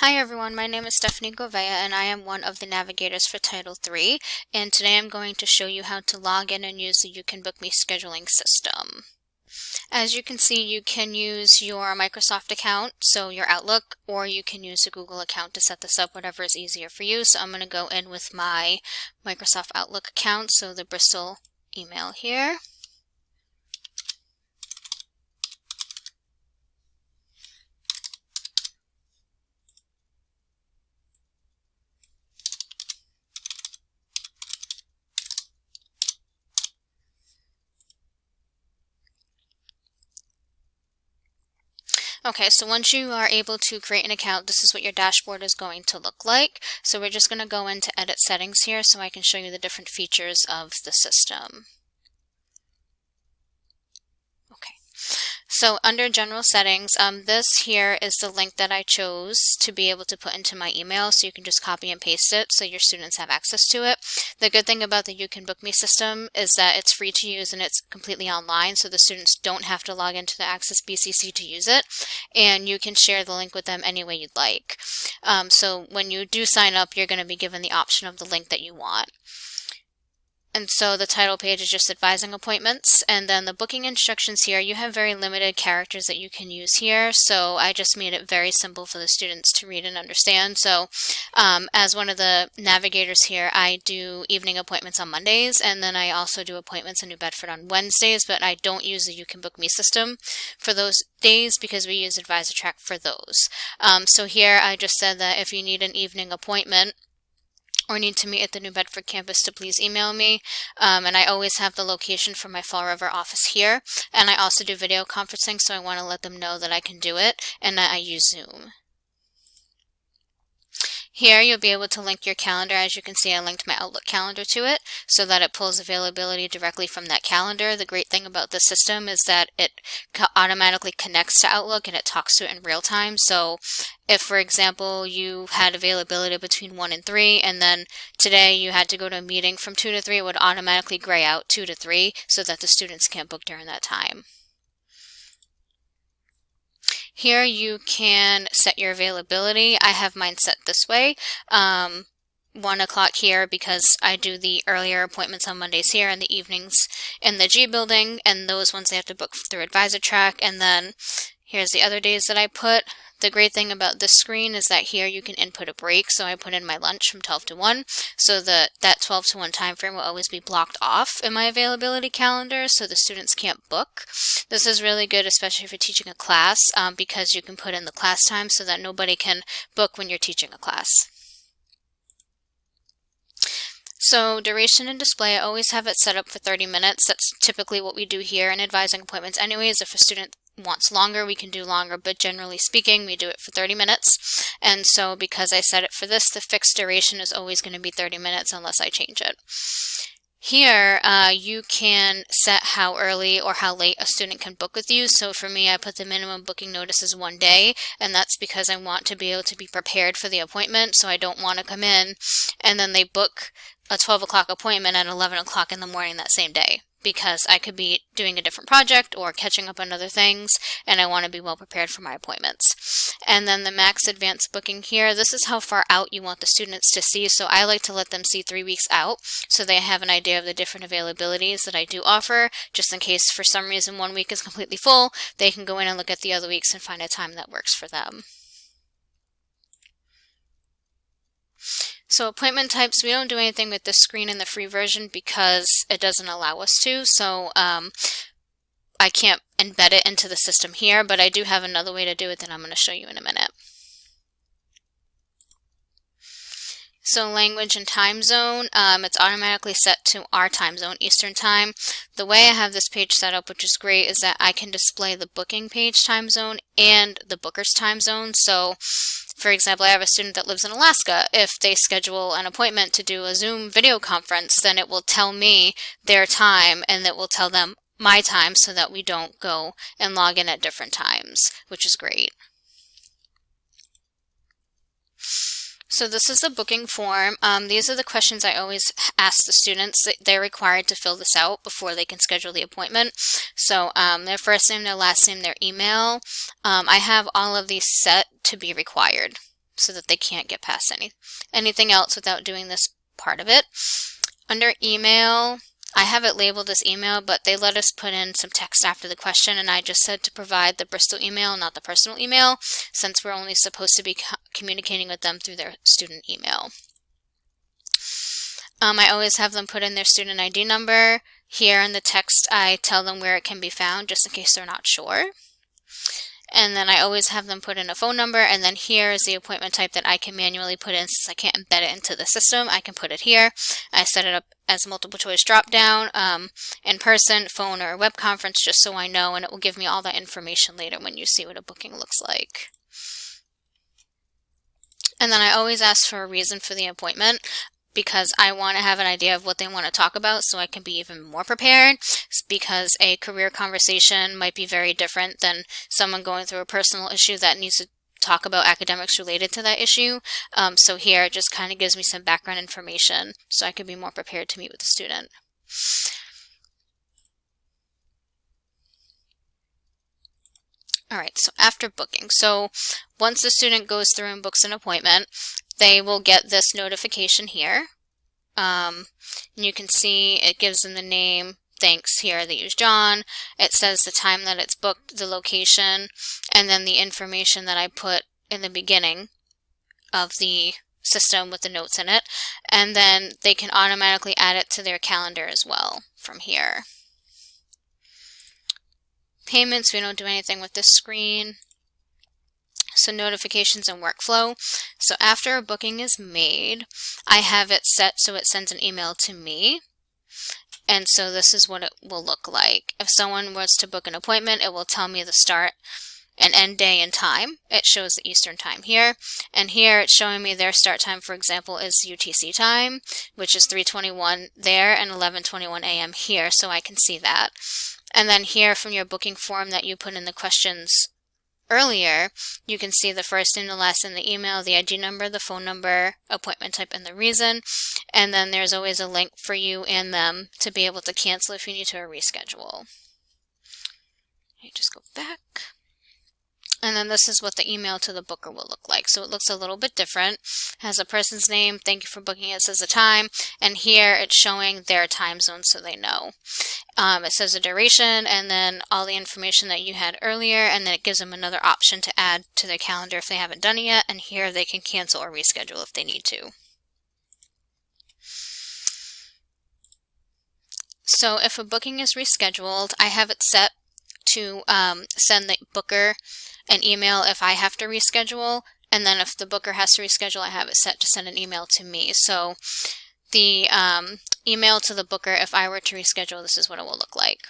Hi everyone, my name is Stephanie Govea and I am one of the navigators for Title III and today I'm going to show you how to log in and use the You Can Book Me scheduling system. As you can see, you can use your Microsoft account, so your Outlook, or you can use a Google account to set this up, whatever is easier for you. So I'm going to go in with my Microsoft Outlook account, so the Bristol email here. Okay, so once you are able to create an account, this is what your dashboard is going to look like. So we're just going to go into edit settings here so I can show you the different features of the system. So under general settings, um, this here is the link that I chose to be able to put into my email. So you can just copy and paste it so your students have access to it. The good thing about the You Can Book Me system is that it's free to use and it's completely online. So the students don't have to log into the Access BCC to use it. And you can share the link with them any way you'd like. Um, so when you do sign up, you're going to be given the option of the link that you want. And so the title page is just advising appointments. And then the booking instructions here, you have very limited characters that you can use here. So I just made it very simple for the students to read and understand. So um, as one of the navigators here, I do evening appointments on Mondays. And then I also do appointments in New Bedford on Wednesdays, but I don't use the You Can Book Me system for those days because we use AdvisorTrack for those. Um, so here I just said that if you need an evening appointment, or need to meet at the New Bedford campus to please email me. Um, and I always have the location for my Fall River office here. And I also do video conferencing, so I want to let them know that I can do it and that I use Zoom. Here you'll be able to link your calendar. As you can see, I linked my Outlook calendar to it so that it pulls availability directly from that calendar. The great thing about the system is that it automatically connects to Outlook and it talks to it in real time. So if, for example, you had availability between 1 and 3 and then today you had to go to a meeting from 2 to 3, it would automatically gray out 2 to 3 so that the students can't book during that time. Here you can set your availability. I have mine set this way. Um, 1 o'clock here because I do the earlier appointments on Mondays here and the evenings in the G building and those ones they have to book through Advisor Track and then here's the other days that I put the great thing about this screen is that here you can input a break. So I put in my lunch from 12 to 1. So that that 12 to 1 time frame will always be blocked off in my availability calendar so the students can't book. This is really good, especially if you're teaching a class, um, because you can put in the class time so that nobody can book when you're teaching a class. So duration and display, I always have it set up for 30 minutes. That's typically what we do here in advising appointments anyways. If a student wants longer, we can do longer, but generally speaking, we do it for 30 minutes. And so because I set it for this, the fixed duration is always going to be 30 minutes unless I change it. Here, uh, you can set how early or how late a student can book with you. So for me, I put the minimum booking notice as one day, and that's because I want to be able to be prepared for the appointment. So I don't want to come in and then they book a 12 o'clock appointment at 11 o'clock in the morning that same day because I could be doing a different project or catching up on other things and I want to be well prepared for my appointments. And then the max advanced booking here, this is how far out you want the students to see. So I like to let them see three weeks out so they have an idea of the different availabilities that I do offer. Just in case for some reason one week is completely full, they can go in and look at the other weeks and find a time that works for them. So appointment types, we don't do anything with this screen in the free version because it doesn't allow us to. So um, I can't embed it into the system here, but I do have another way to do it that I'm going to show you in a minute. So language and time zone, um, it's automatically set to our time zone, Eastern time. The way I have this page set up, which is great, is that I can display the booking page time zone and the booker's time zone. So for example, I have a student that lives in Alaska. If they schedule an appointment to do a Zoom video conference, then it will tell me their time and it will tell them my time so that we don't go and log in at different times, which is great. So this is a booking form. Um, these are the questions I always ask the students. They're required to fill this out before they can schedule the appointment. So um, their first name, their last name, their email. Um, I have all of these set to be required. so that they can't get past any anything else without doing this part of it. Under email, I have it labeled as email, but they let us put in some text after the question, and I just said to provide the Bristol email, not the personal email, since we're only supposed to be co communicating with them through their student email. Um, I always have them put in their student ID number. Here in the text, I tell them where it can be found, just in case they're not sure. And then I always have them put in a phone number, and then here is the appointment type that I can manually put in since I can't embed it into the system. I can put it here. I set it up as multiple choice drop down, um, in person, phone, or web conference, just so I know, and it will give me all that information later when you see what a booking looks like. And then I always ask for a reason for the appointment because I want to have an idea of what they want to talk about so I can be even more prepared because a career conversation might be very different than someone going through a personal issue that needs to talk about academics related to that issue. Um, so here it just kind of gives me some background information so I can be more prepared to meet with the student. All right, so after booking. So once the student goes through and books an appointment, they will get this notification here. Um, and you can see it gives them the name, thanks here, they use John. It says the time that it's booked, the location, and then the information that I put in the beginning of the system with the notes in it. And then they can automatically add it to their calendar as well from here. Payments, we don't do anything with this screen. So notifications and workflow. So after a booking is made, I have it set so it sends an email to me. And so this is what it will look like. If someone was to book an appointment, it will tell me the start and end day and time. It shows the Eastern time here. And here it's showing me their start time, for example, is UTC time, which is 321 there and 1121 a.m. here, so I can see that. And then here from your booking form that you put in the questions earlier, you can see the first and the last in the email, the ID number, the phone number, appointment type, and the reason. And then there's always a link for you and them to be able to cancel if you need to reschedule. You just go back. And then this is what the email to the booker will look like. So it looks a little bit different. has a person's name, thank you for booking it, says the time, and here it's showing their time zone so they know. Um, it says the duration and then all the information that you had earlier, and then it gives them another option to add to their calendar if they haven't done it yet, and here they can cancel or reschedule if they need to. So if a booking is rescheduled, I have it set to um, send the booker an email if I have to reschedule. And then if the booker has to reschedule, I have it set to send an email to me. So the um, email to the booker, if I were to reschedule, this is what it will look like.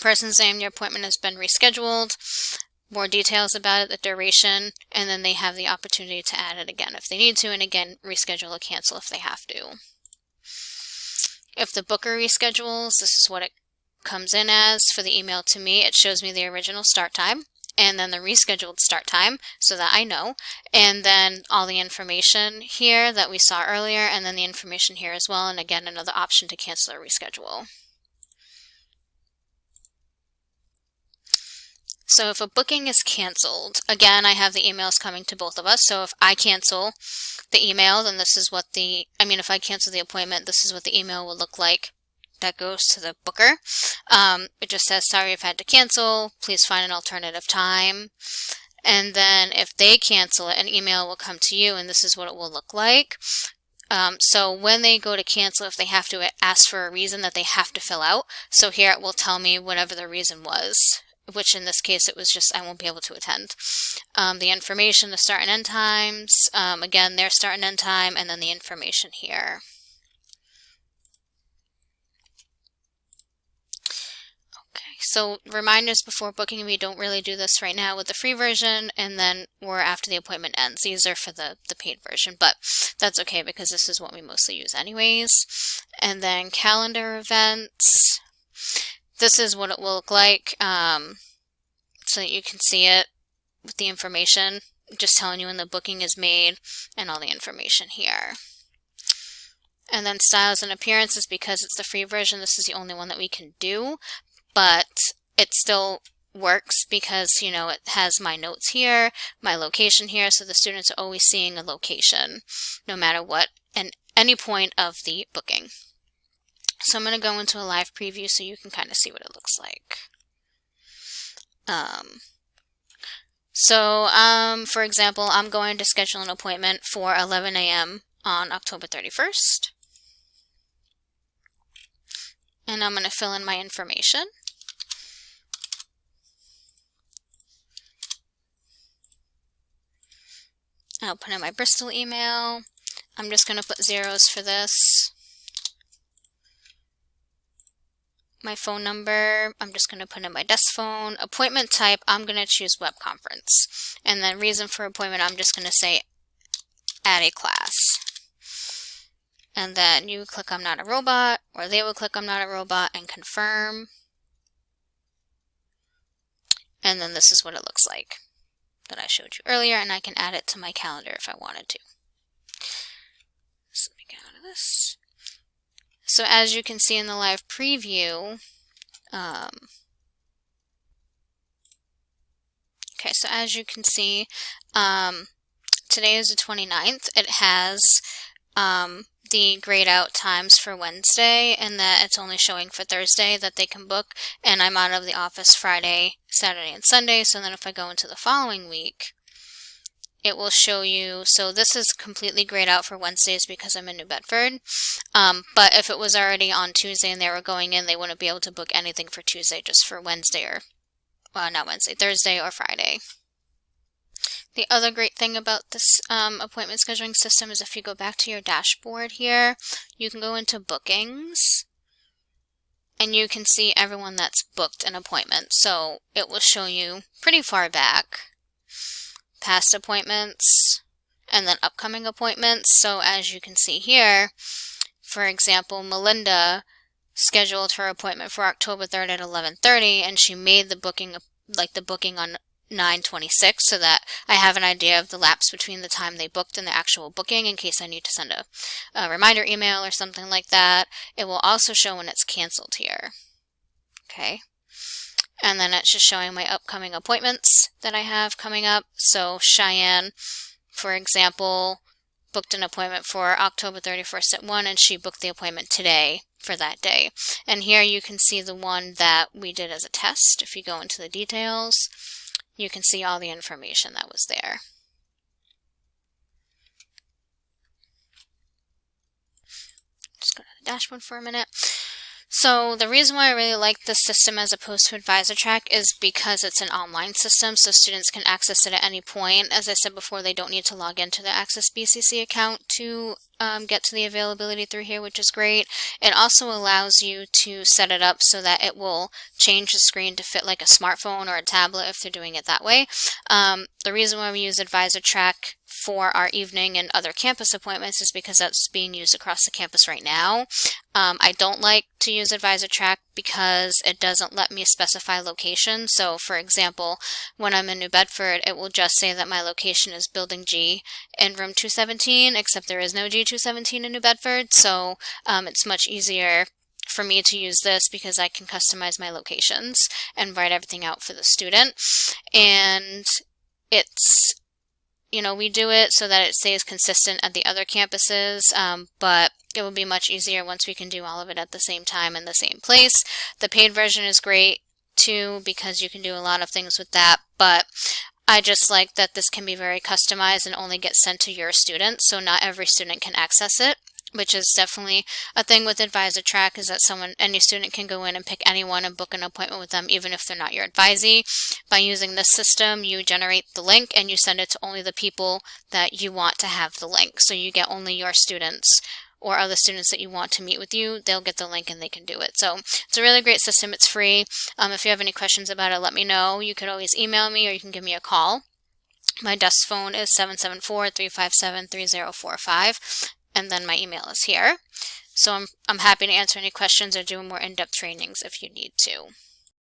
Person's name, your appointment has been rescheduled. More details about it, the duration, and then they have the opportunity to add it again if they need to, and again, reschedule or cancel if they have to. If the booker reschedules, this is what it comes in as for the email to me. It shows me the original start time and then the rescheduled start time so that I know and then all the information here that we saw earlier and then the information here as well and again another option to cancel or reschedule. So if a booking is canceled, again, I have the emails coming to both of us. So if I cancel the email, then this is what the, I mean, if I cancel the appointment, this is what the email will look like that goes to the booker. Um, it just says, sorry, I've had to cancel. Please find an alternative time. And then if they cancel it, an email will come to you and this is what it will look like. Um, so when they go to cancel, if they have to ask for a reason that they have to fill out, so here it will tell me whatever the reason was, which in this case it was just I won't be able to attend. Um, the information, the start and end times, um, again their start and end time, and then the information here. So reminders before booking, we don't really do this right now with the free version, and then or after the appointment ends. These are for the, the paid version, but that's okay because this is what we mostly use anyways. And then calendar events. This is what it will look like um, so that you can see it with the information, just telling you when the booking is made and all the information here. And then styles and appearances, because it's the free version, this is the only one that we can do but it still works because, you know, it has my notes here, my location here, so the students are always seeing a location no matter what and any point of the booking. So I'm going to go into a live preview so you can kind of see what it looks like. Um, so, um, for example, I'm going to schedule an appointment for 11 a.m. on October 31st. And I'm going to fill in my information. I'll put in my Bristol email. I'm just going to put zeros for this. My phone number, I'm just going to put in my desk phone. Appointment type, I'm going to choose web conference. And then reason for appointment, I'm just going to say add a class. And then you click I'm not a robot, or they will click I'm not a robot and confirm. And then this is what it looks like that I showed you earlier, and I can add it to my calendar if I wanted to. So let me get out of this. So as you can see in the live preview, um, okay, so as you can see, um, today is the 29th. It has um, the grayed out times for Wednesday and that it's only showing for Thursday that they can book and I'm out of the office Friday, Saturday, and Sunday so then if I go into the following week it will show you, so this is completely grayed out for Wednesdays because I'm in New Bedford, um, but if it was already on Tuesday and they were going in, they wouldn't be able to book anything for Tuesday, just for Wednesday or, well, not Wednesday, Thursday or Friday. The other great thing about this um, appointment scheduling system is if you go back to your dashboard here, you can go into bookings and you can see everyone that's booked an appointment. So it will show you pretty far back past appointments and then upcoming appointments. So as you can see here, for example, Melinda scheduled her appointment for October 3rd at 11:30 and she made the booking like the booking on 926 so that I have an idea of the lapse between the time they booked and the actual booking in case I need to send a, a reminder email or something like that. It will also show when it's canceled here. Okay. And then it's just showing my upcoming appointments that I have coming up. So Cheyenne, for example, booked an appointment for October 31st at 1 and she booked the appointment today for that day. And here you can see the one that we did as a test. If you go into the details, you can see all the information that was there. Just go to the dashboard for a minute. So the reason why I really like this system as opposed to Advisor Track is because it's an online system so students can access it at any point. As I said before, they don't need to log into the Access BCC account to um, get to the availability through here, which is great. It also allows you to set it up so that it will change the screen to fit like a smartphone or a tablet if they're doing it that way. Um, the reason why we use AdvisorTrack for our evening and other campus appointments is because that's being used across the campus right now. Um, I don't like to use Advisor Track because it doesn't let me specify location. So for example, when I'm in New Bedford, it will just say that my location is Building G in room 217, except there is no G217 in New Bedford. So um, it's much easier for me to use this because I can customize my locations and write everything out for the student. And it's you know, we do it so that it stays consistent at the other campuses, um, but it will be much easier once we can do all of it at the same time in the same place. The paid version is great too because you can do a lot of things with that, but I just like that this can be very customized and only get sent to your students, so not every student can access it which is definitely a thing with advisor track is that someone any student can go in and pick anyone and book an appointment with them even if they're not your advisee. By using this system you generate the link and you send it to only the people that you want to have the link. So you get only your students or other students that you want to meet with you they'll get the link and they can do it. So it's a really great system it's free. Um, if you have any questions about it let me know. You could always email me or you can give me a call. My desk phone is 774-357-3045 and then my email is here. So I'm, I'm happy to answer any questions or do more in-depth trainings if you need to.